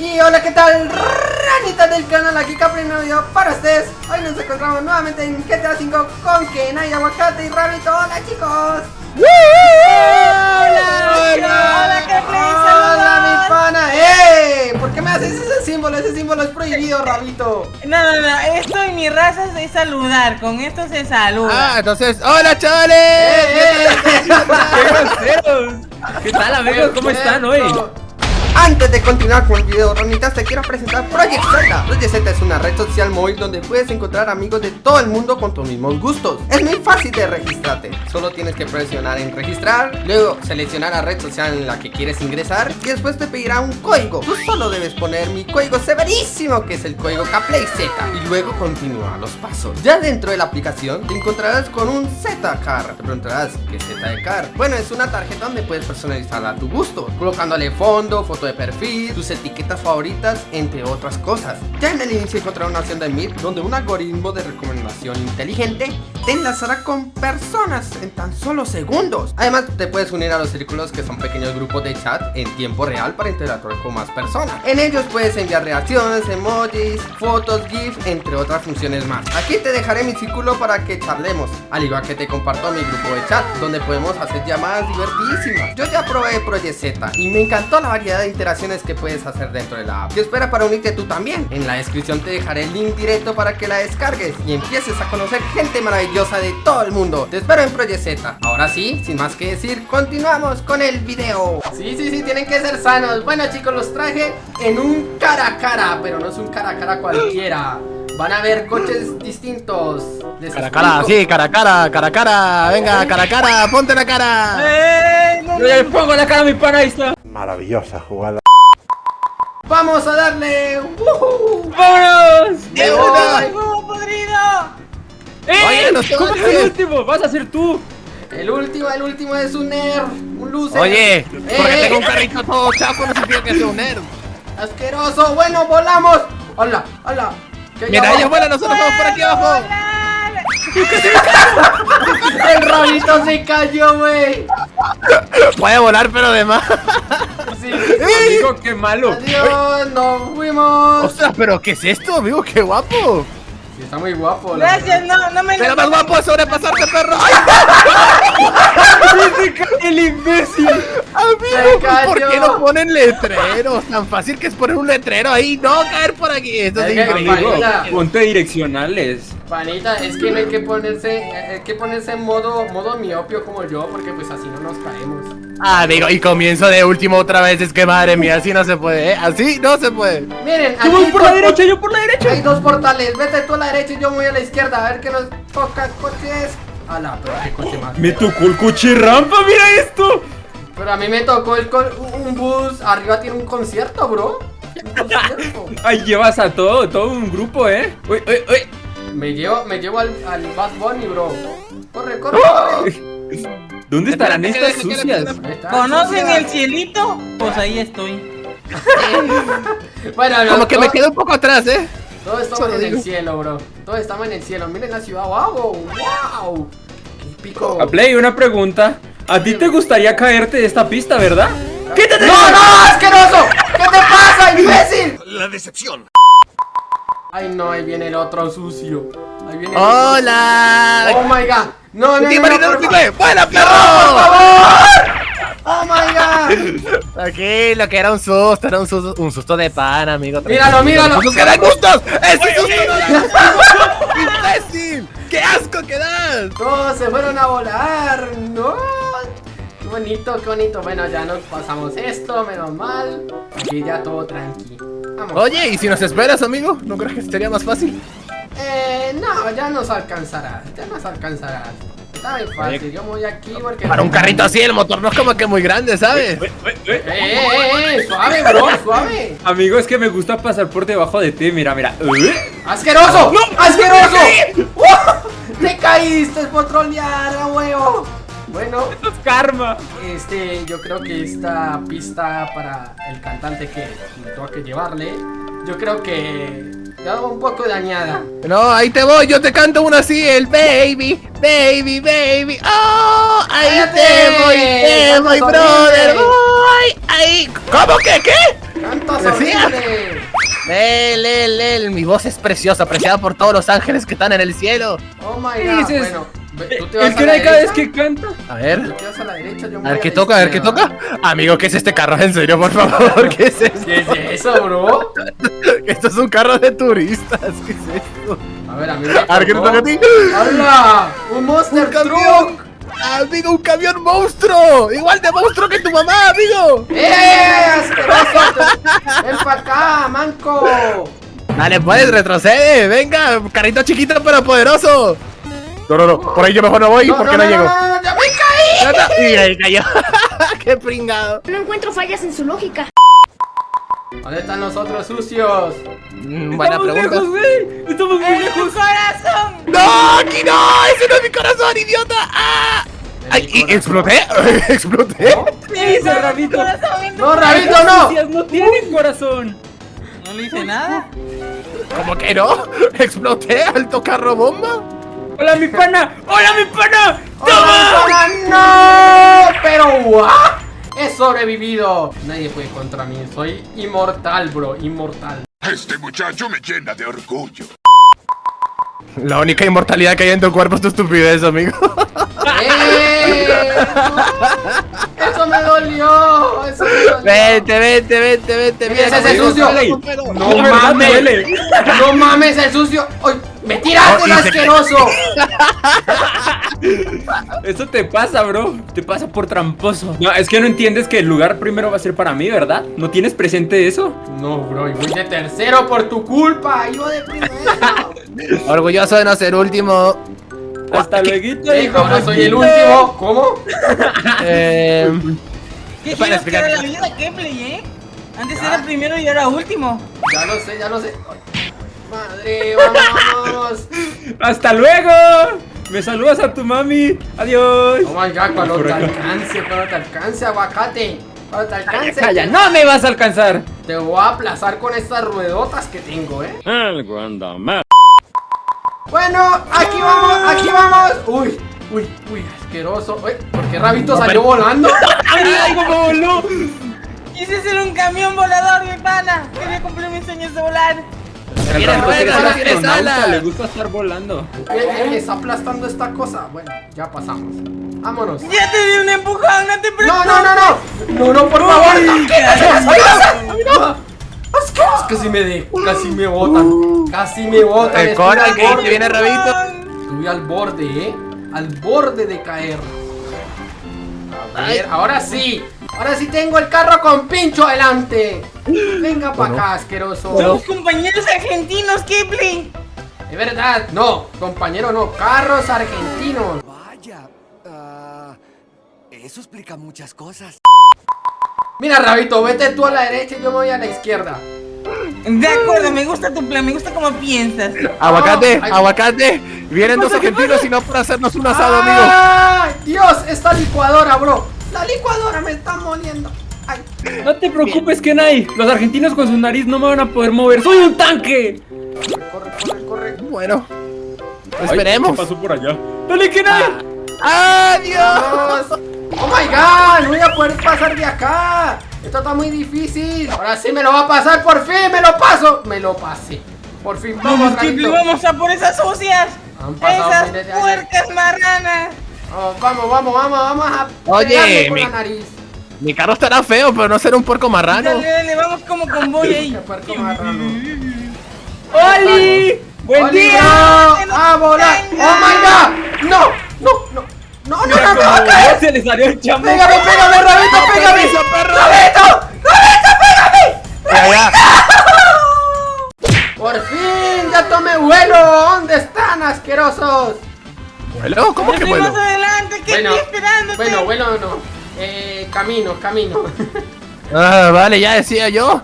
Y hola, ¿qué tal? Ranita del canal, aquí Capri video para ustedes. Hoy nos encontramos nuevamente en GTA 5 con Kenai, Aguacate y Rabito. Hola, chicos. ¡Hola! ¡Hola, Capri! Hola, mi pana. ¡Eh! ¿Por qué me haces ese símbolo? Ese símbolo es prohibido, Rabito. No, no, no, esto en mi raza es de saludar, con esto se saluda. Ah, entonces, ¡hola chavales! ¡Eh, eh! ¡Qué groseros! ¿Qué tal amigos? ¿Cómo están hoy? Antes de continuar con el video, Ronitas, te quiero presentar Project Z. Project Z es una red social móvil donde puedes encontrar amigos de todo el mundo con tus mismos gustos. Es muy fácil de registrarte. Solo tienes que presionar en registrar, luego seleccionar la red social en la que quieres ingresar y después te pedirá un código. Tú solo debes poner mi código severísimo, que es el código KPLAYZ, y luego continúa los pasos. Ya dentro de la aplicación te encontrarás con un Z-Car. Te preguntarás, ¿qué es Z de Car? Bueno, es una tarjeta donde puedes personalizarla a tu gusto, colocándole fondo, foto de perfil, tus etiquetas favoritas, entre otras cosas. Ya en el inicio encontrarás una opción de Meet donde un algoritmo de recomendación inteligente te enlazará con personas en tan solo segundos. Además, te puedes unir a los círculos que son pequeños grupos de chat en tiempo real para interactuar con más personas. En ellos puedes enviar reacciones, emojis, fotos, GIF, entre otras funciones más. Aquí te dejaré mi círculo para que charlemos, al igual que te comparto mi grupo de chat, donde podemos hacer llamadas divertidísimas. Yo ya probé Project Z y me encantó la variedad de interacciones que puedes hacer dentro de la app. Y espera para unirte tú también. En la descripción te dejaré el link directo para que la descargues y empieces a conocer gente maravillosa de todo el mundo. Te espero en Project Z. Ahora sí, sin más que decir, continuamos con el video. Sí, sí, sí, tienen que ser sanos. Bueno chicos, los traje en un cara a cara, pero no es un cara a cara cualquiera. Van a ver coches distintos. Les Cara a cara, explico. sí, cara a cara, cara a cara, venga, cara a cara, ponte la cara. ¡Eh! No, Yo ya le pongo la cara a mi pana, ahí está. Maravillosa jugada. Vamos a darle. ¡Woohoo! ¡Vámonos! ¡De una! ¡Huevo podrido! ¡Eh! Oye, no ¿Cómo el último? ¿Vas a ser tú? El último, el último es un nerd, un loser. Oye, porque Eh, tengo un eh, carrito todo chapo no significa que sea un nerd. Asqueroso, bueno, volamos. Hola, hola. ¿Qué Mira, ellos vuelan, nosotros vamos por aquí abajo. El rabito se cayó, güey. Puede volar, pero de más. Sí. Amigo, qué malo. Adiós, nos fuimos. Ostras, pero ¿qué es esto, amigo? ¡Qué guapo! Sí, está muy guapo. Gracias, no, no me Pero lo más guapo es sobrepasarte, perro. ¡Ay, ¡El imbécil! amigo! ¿Por qué no ponen letreros? Tan fácil que es poner un letrero ahí, no caer por aquí. Esto es increíble. Ponte direccionales. Panita, es que no hay que ponerse, eh, hay que ponerse en modo, modo miopio como yo, porque pues así no nos caemos. Ah, amigo, y comienzo de último otra vez. Es que madre mía, así no se puede, ¿eh? Así no se puede. Miren, Yo voy aquí por la derecha, yo por la derecha. Hay dos portales, vete tú a la derecha y yo voy a la izquierda, a ver qué nos toca coches. Ala, pero qué coche más. Me tocó el coche rampa, mira esto. Pero a mí me tocó el co- un bus, arriba tiene un concierto, bro. Un concierto. Ahí llevas a todo, todo un grupo, ¿eh? Uy, uy, uy. Me llevo, me llevo al, al Bad Bunny, bro. Corre, corre, ¡Oh! corre. ¿Dónde estarán estas sucias? ¿Conocen sucia. el cielito? Pues ahí estoy. Bueno, Como que me quedo un poco atrás, ¿eh? Todos estamos Solo en el cielo, bro. Todos estamos en el cielo. Miren la ciudad, wow, wow. Qué pico. A Play, una pregunta. ¿A ti te gustaría caerte de esta pista, verdad? ¡Quítate! ¡No, no, asqueroso! ¿Qué te pasa, imbécil? La decepción. Ay, no, ahí viene el otro sucio. Ahí viene el otro- Oh ¡Hola! my god. No, no, no, ¡Tío no, por no, ¡Buena, ¡Por perro! favor! Oh my god. Aquí lo que era un susto, era un susto, un susto de pan, amigo. Míralo, míralo. ¡Sustos que dan gustos! ¡Ese susto no da gustos! ¡Imbécil! ¡Qué asco que das! Todos se fueron a volar. No. Qué bonito, qué bonito. Bueno, ya nos pasamos esto, menos mal. Aquí ya todo tranqui. Vamos. Oye, ¿y si nos esperas, amigo? ¿No crees que sería más fácil? Eh, no, ya nos alcanzarás. Ya nos alcanzarás. Está muy fácil. Yo me voy aquí porque. Para un carrito así, el motor no es como que muy grande, ¿sabes? Uy. Eh, eh, eh, suave, bro, suave. Amigo, es que me gusta pasar por debajo de ti, mira, mira. Uy. ¡Asqueroso! ¡Asqueroso! ¡Oh! ¡Te caíste por trolear, a huevo! Bueno, Esto es karma. este, yo creo que esta pista para el cantante que me tengo que llevarle, yo creo que ya un poco dañada. No, ahí te voy, yo te canto una así, el baby, baby, baby. ¡Oh! Ahí ¡Cállate! te voy, te ¡Cantas voy, brother. Voy, ahí. ¿Cómo que qué? ¡Cantas Decía. horrible! Lel, lel, lel. Mi voz es preciosa, apreciada por todos los ángeles que están en el cielo. Oh my ¿Qué god. Bueno, tú te vas El a que la cada vez que canta. A Tú ver. te vas a la derecha, yo me A ver qué toca, a ver qué toca. Amigo, ¿qué es este carro? En serio, por favor, ¿qué es esto? ¿Qué es eso, bro? Esto es un carro de turistas. ¿Qué es esto? A ver, a mí me A ver qué te toca a ti. ¡Hala! ¡Un Monster ¡Un camión! Truck! Amigo, un camión monstruo. Igual de monstruo que tu mamá, amigo. ¡Eh! ¡Asqueroso! ¡Ven para acá, manco! Dale, pues, retrocede. Venga, carrito chiquito pero poderoso. No, no, no. Por ahí yo mejor no voy porque no, llego. No, no, no, ¡Ya me caí! Y ahí cayó. Qué pringado. No encuentro fallas en su lógica. ¿Dónde están los otros sucios? Mm, Buena Estamos pregunta. lejos, güey. Estamos muy ¡En tu lejos. corazón! ¡No! ¡Aquí no! ¡Ese no es mi corazón, idiota! ¡Ah! ¡Ay! ¿y- ¿Exploté? ¿Exploté? ¿Qué dice ¡En tu Rabito? corazón, ¡No, Rabito, no! No tienen corazón. No le hice nada. ¿Cómo que no? ¿Exploté al tocar bomba? Hola, mi pana. Hola, mi pana. ¡Toma! ¡No! ¡Pero what! ¡He sobrevivido! Nadie puede contra mí. Soy inmortal, bro. Inmortal. Este muchacho me llena de orgullo. La única inmortalidad que hay en tu cuerpo es tu estupidez, amigo. ¡Eh! ¡Eso me dolió! ¡Eso me dolió! Vente, vente, vente, vente. Mira, ese es el sucio. ¡No mames! ¡No mames, el sucio! ¡Ay! ¡Me tiraste, Oh, se- asqueroso! Eso te pasa, bro. Te pasa por tramposo. No, es que no entiendes que el lugar primero va a ser para mí, ¿verdad? ¿No tienes presente eso? No, bro, y voy de tercero por tu culpa. Yo de primero. Orgulloso de no ser último. Hasta luego. Hijo, ahora soy el último. ¿Cómo? Eh, ¿Qué Para quieres que era la vida, Kepley, eh? Antes era primero y ahora último. Ya lo sé, ya lo sé. Madre, vamos. Hasta luego. Me saludas a tu mami. Adiós. Oh my god, cuando te alcance, cuando te alcance, aguacate. Cuando te alcance. Calla, no me vas a alcanzar. Te voy a aplazar con estas ruedotas que tengo, eh. Algo anda mal. Bueno, aquí vamos, aquí vamos. Uy, uy, uy, asqueroso. Uy, ¿Por qué Rabito salió volando? ¡Ay, cómo voló! Quise ser un camión volador, mi pana. Quería cumplir mis sueños de volar. Ruedas, alas. Le gusta estar volando. Eh, Está aplastando esta cosa. Bueno, ya pasamos. Vámonos. Ya te di un empujón, no te preocupes. No, no, no, no. No, no, por favor. no, ¿qué? Casi me de, casi me botan. Casi me botan. El estuve Conan al que borde. viene Rabito. Estuve al borde, eh. Al borde de caer. A ver, ahora sí. Ahora sí tengo el carro con pincho adelante. Venga para acá, asqueroso. Somos compañeros argentinos, Kepley. Es verdad. No, compañero, no. Carros argentinos. Vaya, ah, eso explica muchas cosas. Mira, Rabito, vete tú a la derecha y yo me voy a la izquierda. De acuerdo, me gusta tu plan, me gusta cómo piensas. Aguacate, aguacate. Vienen dos argentinos y no por hacernos un asado, amigo. ¡Ay! Dios, esta licuadora, bro. La licuadora me está moliendo. Ay. No te preocupes, Kenai. Los argentinos con su nariz no me van a poder mover. ¡Soy un tanque! Corre, corre, corre. Bueno, Ay, esperemos. ¿qué pasó por allá? ¡Dale, Kenai! ¡Adiós! Vamos. Oh my god, no voy a poder pasar de acá. Esto está muy difícil. Ahora sí me lo va a pasar, por fin me lo paso. Me lo pasé. Por fin, vamos, Vamos, vamos a por esas sucias. Han pasado Esas puercas marranas. Vamos, vamos, vamos, vamos, vamos a Oye, con mi- la nariz. Mi carro estará feo, pero no será un puerco marrano. Dale, dale, vamos como convoy ahí. Qué puerco marrano. ¡Oli! ¡Buen ¡Oli, día! ¡A volar! ¡Oh my god! ¡No! ¡No! ¡No! ¡No! ¡No! Mira ¡No! ¡Me va a cómo caer! se le salió el chamo. ¡Pégame, pégame, Rabito! ¡Pégame! ¡Rabito! ¡Rabito, pégame! Ya. ¡Por fin! ¡Ya tomé vuelo! ¿Dónde están, asquerosos? ¿Vuelo? ¿Cómo que Estoy vuelo? más adelante, que Bueno, estoy esperándote. bueno, vuelo no. Eh, camino, camino. Ah, vale, ya decía yo.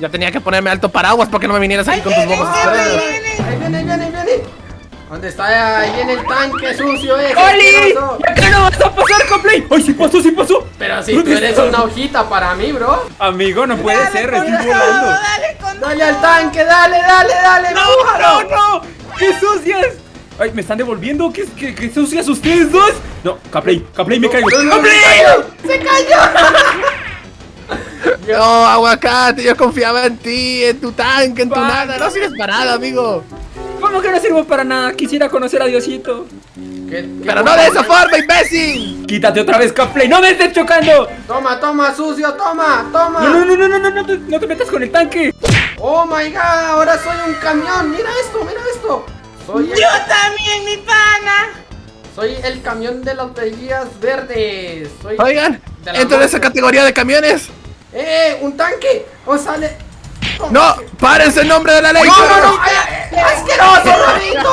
Ya tenía que ponerme alto paraguas para que no me vinieras aquí Ahí con tus bombas estrellas. ahí viene. Ahí viene, ahí viene. ¿Dónde está? Ahí viene el tanque sucio ese. ¡Oli! asqueroso. ¿Por qué no vas a pasar, Coplay? ¡Ay, sí pasó, sí pasó! Pero si tú ¿Dónde eres está? una hojita para mí, bro. Amigo, no puede Dale ser, estoy todo, volando. Dale con Dale todo. al tanque, dale, dale, dale. ¡No, no, no! ¡Qué sucias! ¡Ay, me están devolviendo! ¿Qué, qué, qué sucias ustedes dos? No, Caplay, Caplay, me caigo. ¡Caplay! ¡Se cayó! No, aguacate, yo confiaba en ti, en tu tanque, en tu nada. No sirves para nada, amigo. ¿Cómo que no sirvo para nada? Quisiera conocer a Diosito. ¿Qué- qué Pero no de esa forma, imbécil. Quítate otra vez, Capley. ¡No me estés chocando! Toma, toma, sucio, toma, toma. No, no, no, no, no, no, no, te- no te metas con el tanque. Oh my god, ahora soy un camión. Mira esto, mira esto. Soy el, Yo también, mi pana. soy el camión de las vejigas verdes. Soy. Oigan, entro en esa categoría de camiones. ¡Eh! ¡Un tanque! ¡O sale! No, párense en nombre de la ley. ¡No, no, no! ¡Ay, ay, ¡Asqueroso, Rabito!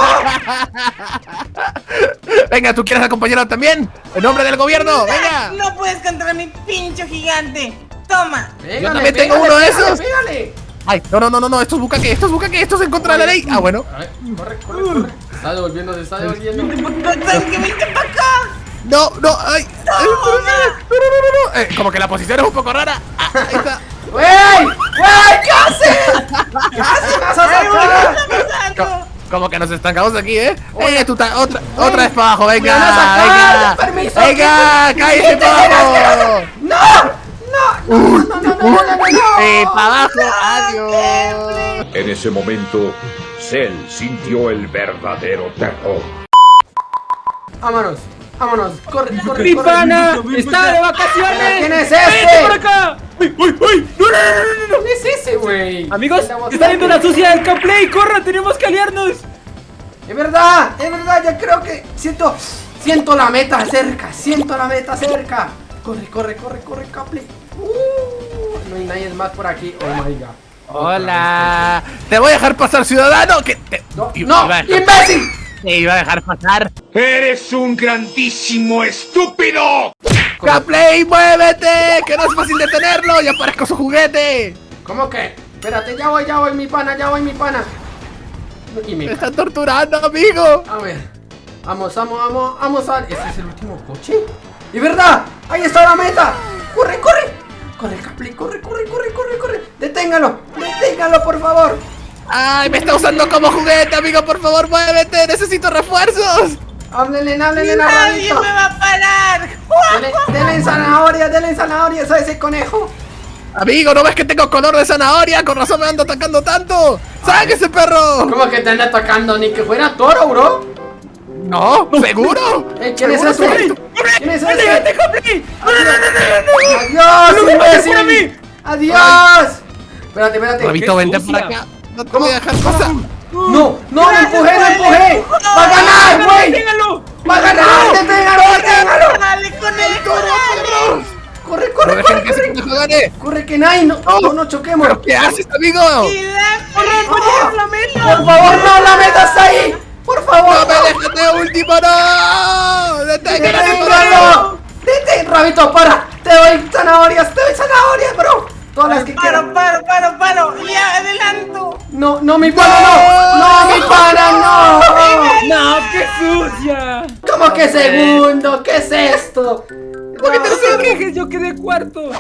Venga, ¿tú quieres acompañarlo también? En nombre del gobierno, venga. No puedes contra mi pincho gigante. Toma. Pégale, también tengo uno de esos. Pégale. Ay, no, no, no, no, no, esto es bucaque, esto es bucaque, esto es en contra de la ley. Ah, bueno. A ver, corre, corre, corre. Se está devolviendo, se está devolviendo. Para acá. No, no, ay. No, no, no, no, no. Eh, como que la posición es un poco rara. Ah, ahí está. ¡Wey! ¡Wey! ¿Qué haces? ¿Qué haces? ¡Me vas a. Como que nos estancamos aquí, ¿eh? Oye. Eh, tú otra, otra vez para abajo, venga, venga. permiso, Venga, cállese para abajo. ¡No! ¡No! ¡No, no, no, no, no, no, no! Eh, para abajo, adiós. En ese momento, Cell sintió el verdadero terror. Vámonos, vámonos. Corre, corre, ¡Mi corre. pana! ¡Está de vacaciones! ¿Quién es ¡Vente este? por acá! ¡Uy, uy, uy! ¡No, no, no, no, no! ¿Quién es ese, güey? Amigos, está viendo la sucia del Capley. ¡Corra! ¡Tenemos que aliarnos! Es verdad, es verdad, ya creo que siento, siento la meta cerca, siento la meta cerca. Corre, corre, corre, corre, Caple. Uh, no hay nadie más por aquí. Oh my god. Hola. Te voy a dejar pasar, ciudadano. Que te... No, no, dejar- imbécil. Te iba a dejar pasar. ¡Eres un grandísimo estúpido! ¡Capley, muévete! Que no es fácil detenerlo. Ya parezco su juguete. ¿Cómo que? Espérate, ya voy, ya voy, mi pana, ya voy, mi pana. Y Me me... están torturando, amigo. A ver. Vamos, vamos, vamos, vamos a... ¿Este es el último coche? ¡Y verdad! ¡Ahí está la meta! ¡Corre, corre! Corre, Capley, corre, corre, corre, corre, corre. Deténgalo, deténgalo, por favor. Ay, me está usando como juguete, amigo. Por favor, muévete. Necesito refuerzos. Háblenle, háblenle Nadie Rabito. me va a parar. Dele, dele zanahoria, dele zanahoria a ese conejo. Amigo, ¿no ves que tengo color de zanahoria? Con razón me ando atacando tanto. ¡Saque ese perro! ¿Cómo que te anda atacando? Ni que fuera toro, bro. No, ¿seguro? ¿Quién es ese? ¿Quién es ese? ¡Vete, Capley! ¡Adiós, ¡No me mates por a imbécil! mí! ¡Adiós! Espérate, espérate. Rabito, vente para acá. No te voy a dejar pasar. No, no, lo empujé, lo empujé. ¡Va a ganar, güey! ¡Déjalo! ¡Va a ganar! ¡Deténgalo, deténgalo! Dale, conejo, dale. ¡Corre, No corre, corre, que ese corre! pendejo gane. ¡Corre, que nadie! ¡No, no, no choquemos! ¿Pero qué haces, amigo? La meta. ¡Por favor, no! ¡La meta está ahí! ¡Por favor! ¡No me dejes de último, no! ¡Deténgalo, ¡Deténgalo! ¡Detén, Rabito, para! ¡Te doy zanahorias! ¡Te doy zanahorias, bro! Todas las que quieras. Paro, paro, paro, paro. Ya, adelanto. No, no, mi pana, no. No, mi pana, no. ¡No, qué sucia! ¿Cómo que segundo? ¿Qué es esto? ¿Por qué te quejes? Yo quedé cuarto.